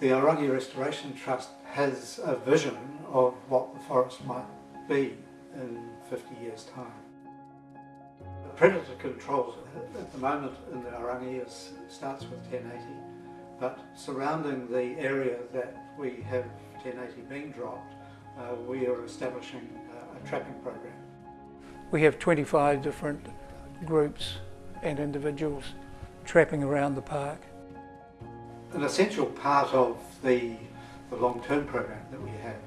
The Aorangi Restoration Trust has a vision of what the forest might be in 50 years time. The predator control at the moment in the Aorangi is, starts with 1080 but surrounding the area that we have 1080 being dropped uh, we are establishing uh, a trapping program. We have 25 different groups and individuals trapping around the park. An essential part of the, the long-term program that we have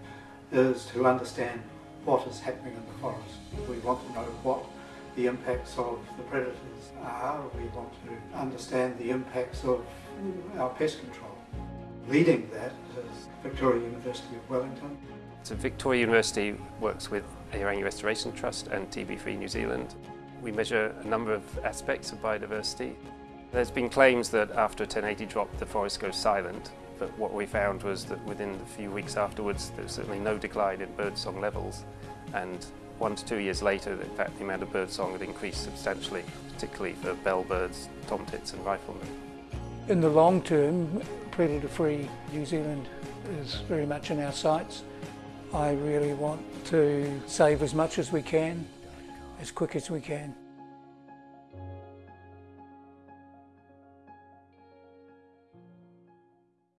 is to understand what is happening in the forest. We want to know what the impacts of the predators are. We want to understand the impacts of our pest control. Leading that is Victoria University of Wellington. So Victoria University works with Aorangi Restoration Trust and TB Free New Zealand. We measure a number of aspects of biodiversity. There's been claims that after a 1080 drop the forest goes silent, but what we found was that within a few weeks afterwards there was certainly no decline in birdsong levels and one to two years later in fact the amount of birdsong had increased substantially, particularly for bellbirds, tomtits and riflemen. In the long term, predator-free New Zealand is very much in our sights. I really want to save as much as we can, as quick as we can.